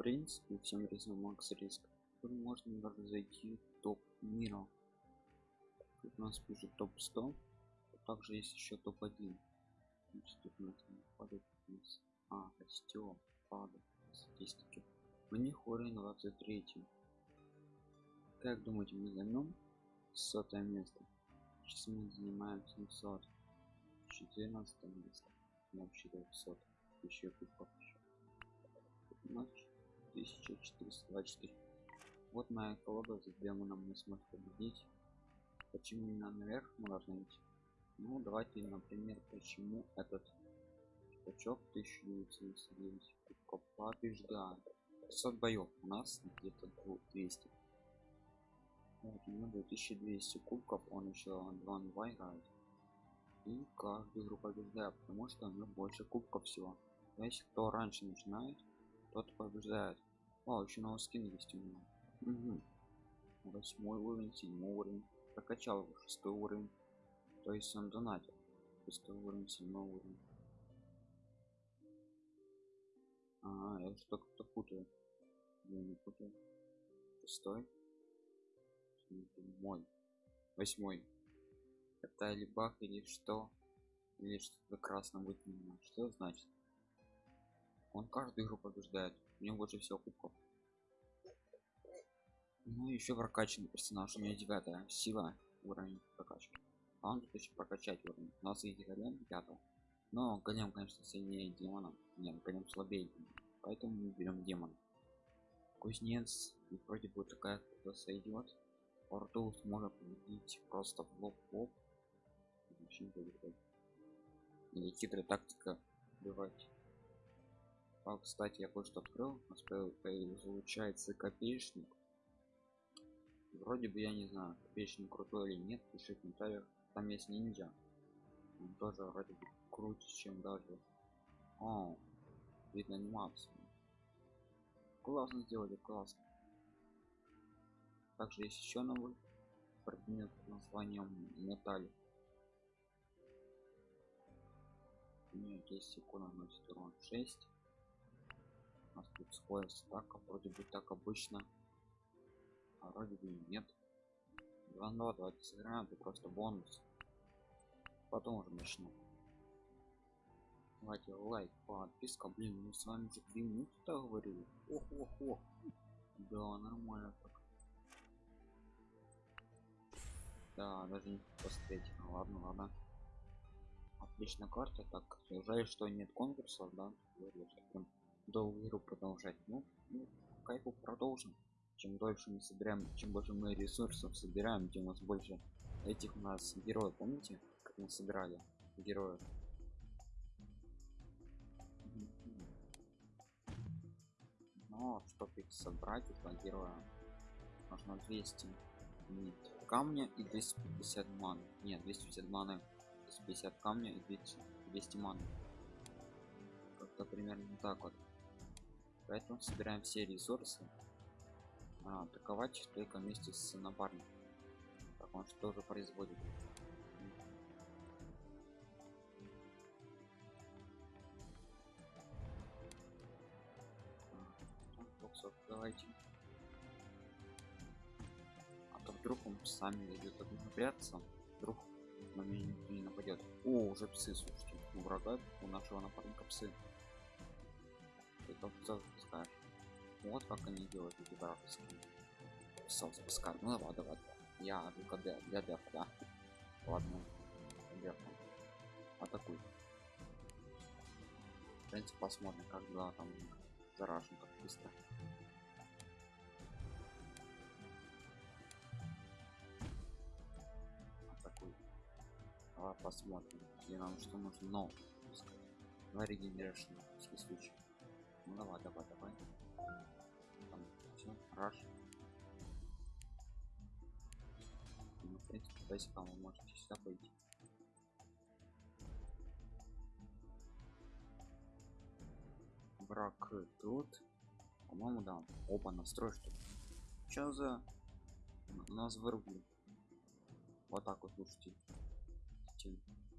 принципе всем рисом макс риск. Тут можно даже зайти в топ мира. Тут у нас пишет топ 100 также есть еще топ 1 тут у нас падает вниз а растет падает. Статистики. У них уровень 23 как думаете мы займем сотое место? Сейчас мы занимаем 700 14 место. Вообще 500 еще кубков еще 1424 вот моя колода за демоном не сможет победить. Почему именно наверх мы должны идти? Ну давайте например почему этот чувачок 1999 кубков побеждает. 500 боев у нас где-то 200 вот у него 2200 кубков он еще 2 на 2 играет. И каждую игру побеждает потому что у него больше кубков всего. Значит кто раньше начинает тот побеждает. О еще новый скин есть у меня. Угу. восьмой уровень седьмой уровень. Прокачал его шестой уровень. То есть он донатил. Шестой уровень седьмой уровень. А я что то путаю. Я не путаю. Шестой. Седьмой. Восьмой. Это или бах или что? Или что-то красным выделено что значит он каждую игру побеждает. У него больше всего кубков. Ну еще прокачанный персонаж. У меня девятая сила уровень прокачки. А он тут еще прокачать уровень. У нас есть голем пятого но голем конечно сильнее демона. Нет голем слабее поэтому мы берем демона. Кузнец и вроде бы такая кто сойдет Портус может победить просто в лоб лоб. Или хитрая тактика убивать а, кстати я кое-что открыл. У нас получается копеечник. Вроде бы я не знаю копеечник крутой или нет пиши в комментариях. Там есть ниндзя. Он тоже вроде бы круче чем даже. О видно анимацию классно сделали классно. Также есть еще новый предмет под названием металл. У меня есть икона носит урон 6 у нас тут скорость стака вроде бы так обычно. А вроде бы нет. 2 2 давайте сыграем это просто бонус. Потом уже начну. Давайте лайк подписка блин мы с вами уже 2 минуты так говорили. Ох ох ох да нормально так. Да даже не посмотреть. Ну, ладно ладно. Отличная карта. Так жаль что нет конкурсов да долгую игру продолжать. Ну, ну кайфу продолжим. Чем дольше мы собираем чем больше мы ресурсов собираем тем у нас больше этих у нас героев. Помните как мы собирали героев? Но чтобы их собрать этого героя нужно 200 камня и 250 ман нет 250 маны 250 камня и 200, 200 маны. Как-то примерно так вот поэтому собираем все ресурсы а, атаковать только вместе с напарником так он что же производит. Давайте. А то вдруг он сами идет прятаться вдруг на меня не нападет. О уже псы слушайте у врага у нашего напарника псы это запускаешь вот как они делают эти вражеские псов запускают ну давай давай я только для, для дефа да? Ладно. Дефа атакуй. В принципе посмотрим как дела там заражен как быстро Давай посмотрим, где нам что нужно. Но, давай регенерашн, в случай. Ну давай, давай, давай. Там, все, раш. Ну, в принципе, бейсиком вы можете сюда пойти. Брак тут. По-моему, да. Опа, настрой что. Что за... Нас вырубили. Вот так вот, слушайте Нет,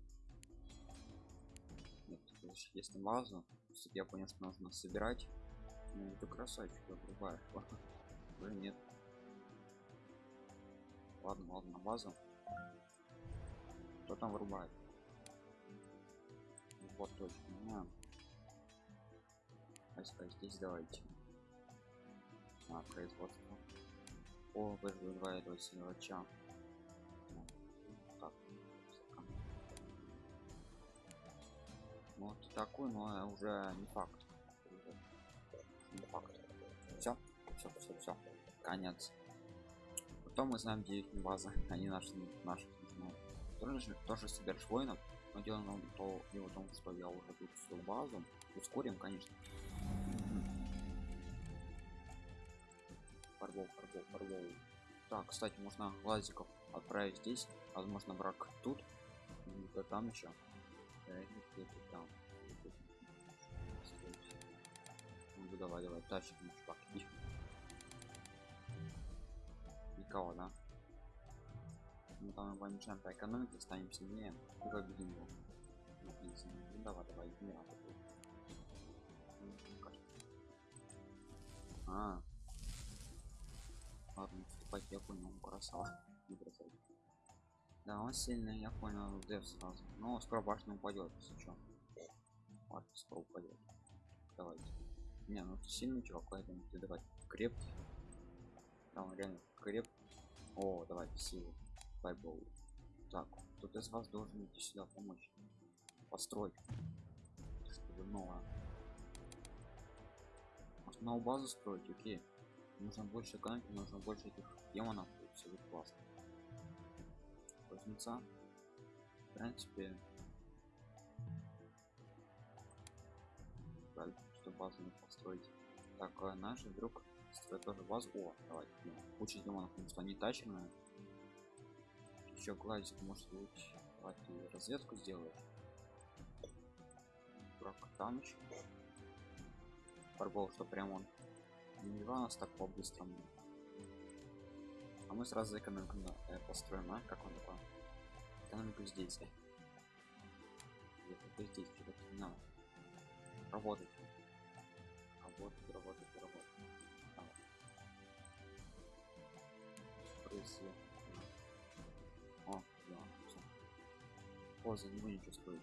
есть на базу я понял что нужно собирать Ну, ты красавчик, врубаешь. Уже нет. Ладно, ладно, базу. Кто там вырубает? Вот точно. На. А здесь давайте. А, производство. О, вызываю этого силача. Вот такой, но уже не факт. Не факт. Все, все, все, все. Конец. Потом мы знаем, где их база. Они наши, наши знают. Тоже, тоже собираешь воинов. Но дело в том, дело в том, что я уже тут всю базу. Ускорим, конечно. Фарбол, фарбол, фарбол. Так, кстати, можно глазиков отправить здесь. Возможно, брак тут. Да там еще. Где-то там. Ну, давай, давай, тащим, чувак, иди. Никого, да? Мы там его мешаем по экономике, станем сильнее и победим его. Ну, давай, давай, не надо. А, ладно, вступать я понял, красава. Не бросай. Да, он сильный, я понял, дев сразу. Но скоро башня упадет, если что. Ладно, скоро упадет. Давайте. Не, ну ты сильный чувак, поэтому ты давай крепкий. Там реально креп. О, давайте силу. Файбол. Так, кто-то из вас должен идти сюда помочь. Построить. Чтобы новое. Может новую базу строить, окей. Нужно больше экономики, нужно больше этих демонов. Все будет классно. Кузнеца. В принципе. Жаль, что базу не построить. Так, а наш друг строит тоже базу. О, давайте. Куча демонов, потому что они таченые еще глазик может быть давай ты разведку сделаешь Брак там еще Фарбол, что прям он не нас так по-быстрому а мы сразу экономику э, построим а как он такой экономику здесь где-то что-то не надо. Работать работать работать работать Давай. поза не ничего стоит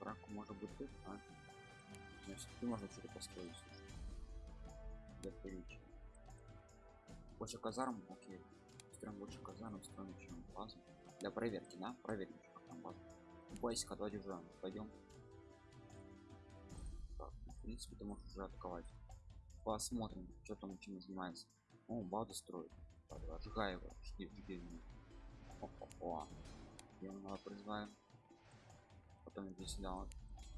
браку может быть тут а? Значит ты можно что-то построить для приличия больше казарм окей. Строим больше казарм строим чем базу для проверки да? Проверим как там база. Бойся давайте уже пойдем так, в принципе ты можешь уже атаковать. Посмотрим что там чем занимается. О базу строит. Сжигай его жги жги. О, -о, -о демонова призываем потом иди сюда. Вот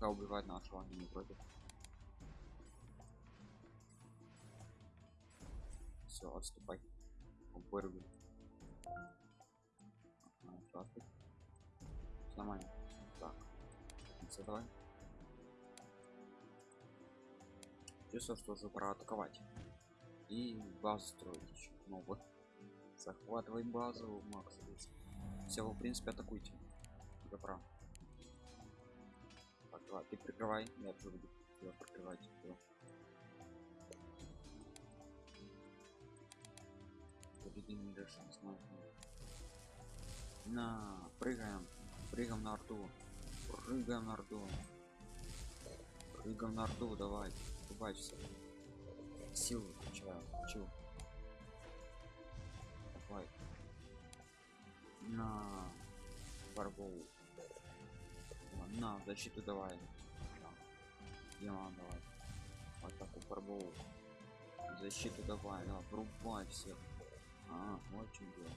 убивает нашего они не против все отступай вырви нормально. Так. Давай. Чувствую что уже пора атаковать. И базу строить еще ну вот. Захватывай базу макс все в принципе атакуйте. Прав так, давай, ты прикрывай. Я тоже буду прикрывать. Всё. Победим решим на прыгаем прыгаем на арту прыгаем на арту прыгаем на арту давай убавься. Силу включаю чего давай. На фарбол на защиту давай. Демон давай. Атаку фарбол защиту давай да, врубай всех а вот что делать.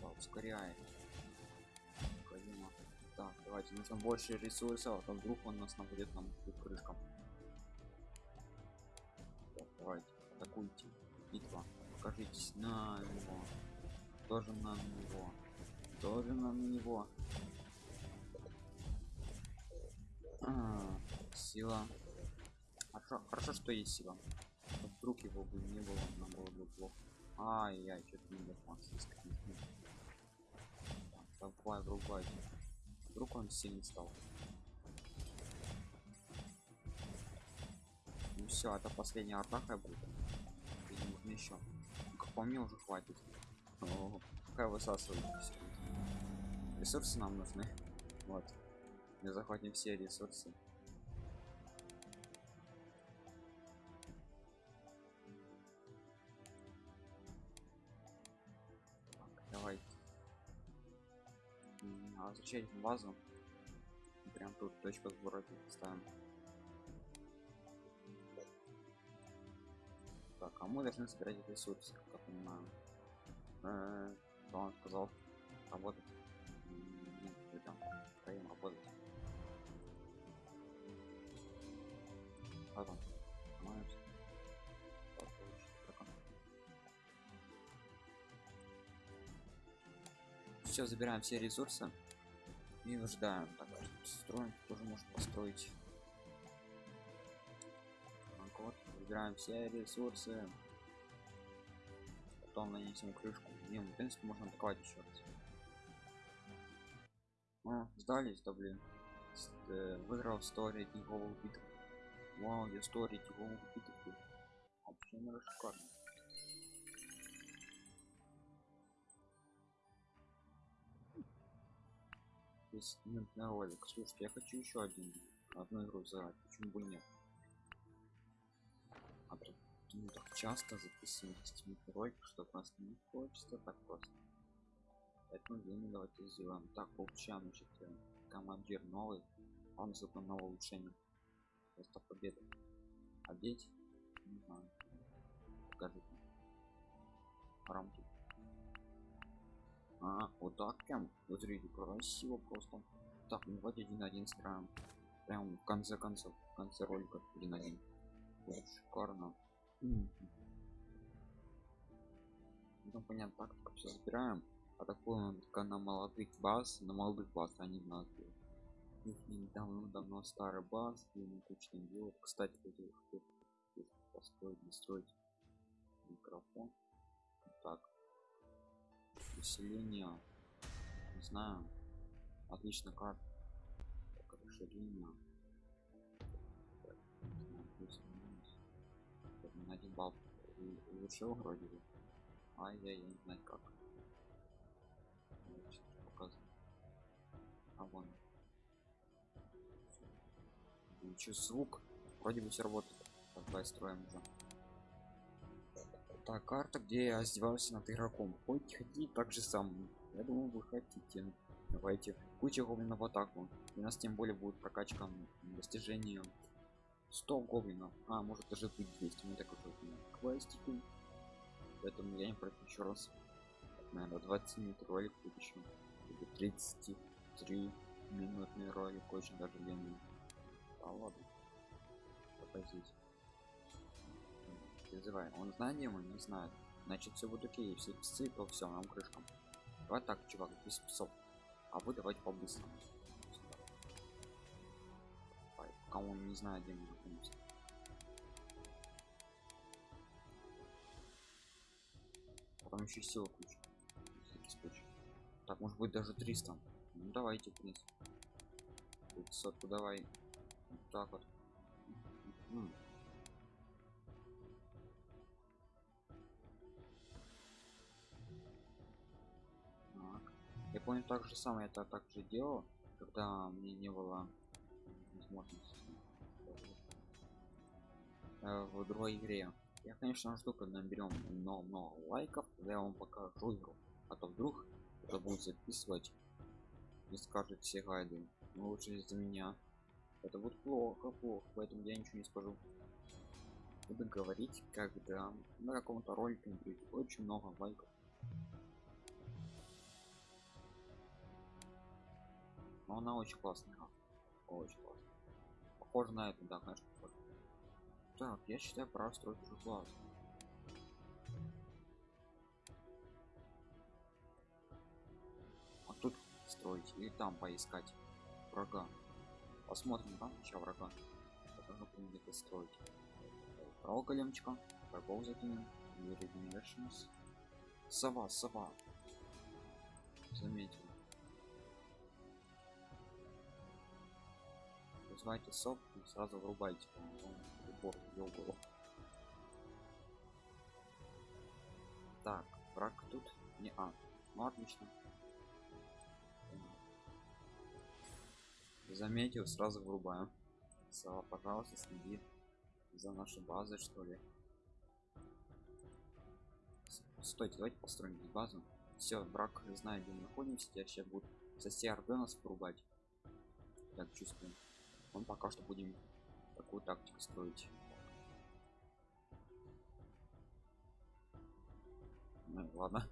Да, ускоряй необходимо. Так давайте нужно больше ресурсов а то вдруг он нас нападет нам крышкам. Так, давайте атакуйте. Битва покажитесь на него. Тоже на него. Тоже на него. А, сила. Хорошо, хорошо что есть сила. Вдруг его бы не было нам было бы плохо ай яй что-то не макс давай врубай вдруг он сильный стал. Все это последняя атака будет. Или нужно еще как по мне уже хватит. О, какая высасывает ресурсы нам нужны. Вот. Мы захватим все ресурсы Зачем базу. Прям тут точка сбора ставим так а мы должны собирать ресурсы как я понимаю. Э, что он сказал? Работать? Нет вы там втроем работать. Потом оно. все забираем все ресурсы и ждаем так строим тоже может построить. Вот забираем все ресурсы. Потом нанесем крышку. Не в принципе можно атаковать еще раз. О, сдались да блин. С- э, выиграл 100 рейтинговых битв вау я 100 рейтинговых битв вообще наверное шикарно Здесь минутный ролик. Слушайте, я хочу еще один, одну игру заграть. Почему бы нет? А ну, так часто записывать минутный ролик, что просто не хочется так просто. Поэтому время давайте сделаем. Так, получаем, значит, командир новый. Он за новое улучшение. Просто победа. Одеть? Не знаю. Покажите. Рамки. А, вот так прям. Вот смотрите, красиво просто. Так, ну давайте один на один сыграем. Прям в конце концов, в конце ролика один на один. Вот, шикарно. Ну понятно, так только все забираем. Атакуем только на молодых баз, на молодых баз, а не на их недавно давно старый баз, где мы точно делают. Кстати, хотел построить, настроить микрофон. Так, Население. Не знаю. Отлично. Так, расширение. На один балл улучшил вроде бы. А я, я не знаю как. А вон. Ничего, звук. Вроде бы все работает. Давай строим уже. Так, карта, где я издевался над игроком. Хоть хотите так же сам. Я думаю, вы хотите. Давайте. Куча гоблинов в атаку. У нас тем более будет прокачка достижения 100 гоблинов. А, может даже быть 200. Мы так уже квестики. Поэтому я не против еще раз. Наверное, 20 минут ролик будет еще. Или 33 минутный ролик. Очень даже длинный. Да ладно. Пока здесь призывай. Он знает демон, не знает. Значит, все будет окей. Все псы, то все, нам крышкам. Давай так, чувак, без псов. А вы давайте по-быстрому. Пока он не знает, где мы находимся. Потом еще сила куча. Так, может быть даже 300. Ну давайте, в принципе. 500, давай. Вот так вот. Помню так же самое это так же делал, когда мне не было возможности э, в другой игре. Я, конечно, жду, когда наберем много-много лайков, тогда я вам покажу игру. А то вдруг это будет записывать и скажет все гайды. Ну лучше из-за меня. Это будет плохо, плохо, поэтому я ничего не скажу. Буду говорить, когда на каком-то ролике будет очень много лайков. Но она очень классная. Очень классная. Похоже на это, да, конечно, похоже. Так, я считаю, пора строить уже класс. А тут строить или там поискать врага. Посмотрим там еще врага. Будем где-то строить. Право големчика. Врагов закинем. Regenerations. Сова, сова. Заметил. Вызывайте сов и сразу врубайте. будет. бор ёлгал. Так, враг тут не а. Ну отлично. Заметил, сразу врубаем. Сава, пожалуйста, следи за нашей базой, что ли. Стойте, давайте построим здесь базу. Все, враг знает, где мы находимся. Я сейчас буду со всей орды нас врубать. Так чувствую. Он пока что будем такую тактику строить. Ну, ладно.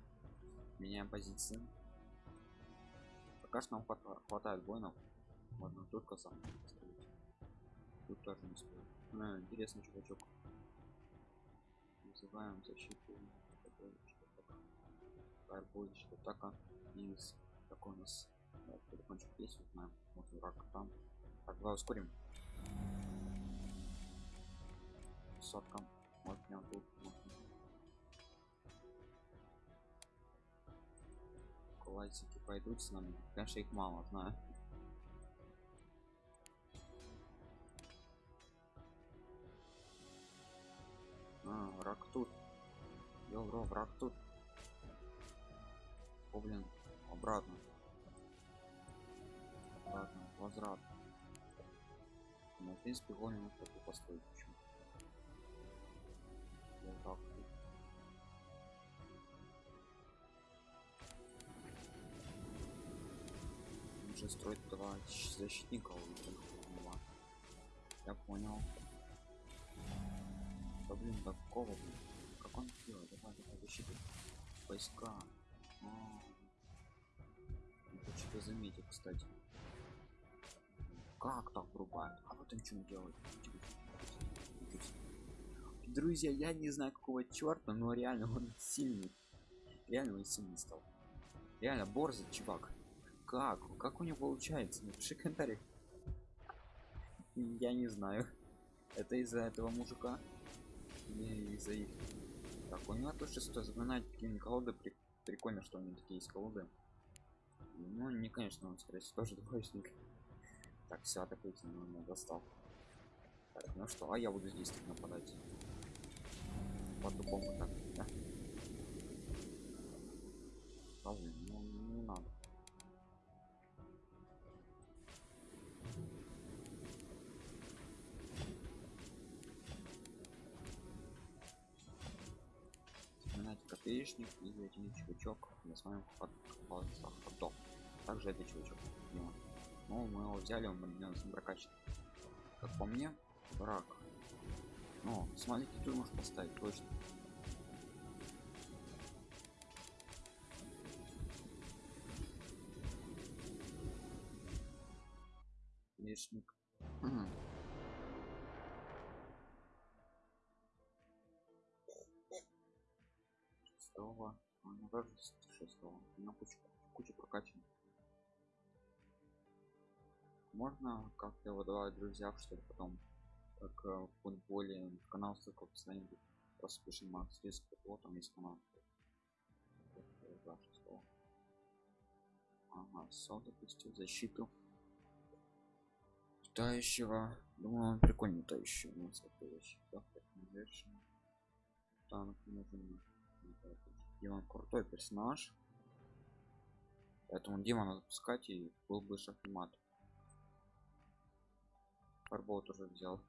Меняем позиции. Пока что нам хватает воинов. Можно только сам строить. Тут тоже не стоит. А, интересный чувачок. Называем защиту. Фаербой, что атака из такой у нас да, телефончик есть, узнаем. Вот враг там. Так, давай ускорим. Сотка. Может прям тут. Классики пойдут с нами. Конечно, их мало, знаю. А, враг тут. Йо, враг тут. О, блин, обратно. Обратно, возврат. Ну, в принципе, гоним вот такой построить. Почему? Уже строить два защитника Я понял. Да блин, какого блин? Как он делает? Давай, давай, защиты. Войска. А, это что-то заметил, кстати. Как так врубает? А вот он что делает? Друзья, я не знаю какого черта, но реально он сильный. Реально он сильный стал. Реально борзый чувак. Как? Как у него получается? Напиши комментарий. Я не знаю. Это из-за этого мужика? Или из-за их? Так, у него то, что запоминать какие колоды при прикольно что у него такие есть колоды ну не конечно он скорее всего тоже двоечник так все атакуйте но меня достал. Так, ну что а я буду здесь так нападать по-другому так да? Блин, ну не надо. Копеечник и один чувачок. Я с вами ходок также это чувачок ну мы его взяли он на прокачан как по мне враг. Но смотрите тут можешь поставить точно. Лишник шестого. Ну даже шестого. На кучу кучу прокачан можно как-то выдавать друзья чтобы потом как э, в футболе канал ссылка в описании просто пишем макс риск вот там есть канал ага сол допустил защиту. Летающего. Думаю он прикольно летающий у нас такой защита танк нужен Димон крутой персонаж. Поэтому Дима надо пускать и был бы шахмат. Фарбол тоже взял.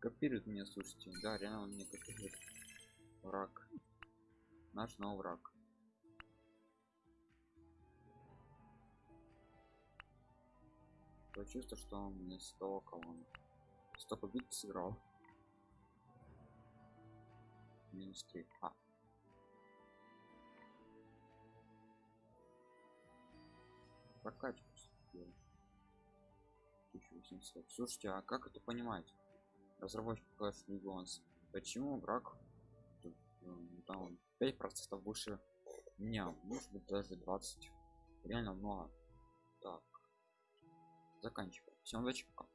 Копирует меня, слушайте. Да, реально он мне копирует. Враг. Наш новый враг. То чувство, что он мне с того колонны. Стоп убить сыграл. Минус 3. А, прокачку слушайте а как это понимать? Разработчик Clash Legends почему враг ну, там 5 процентов выше меня может быть даже 20 реально много так. Заканчиваем. Всем удачи пока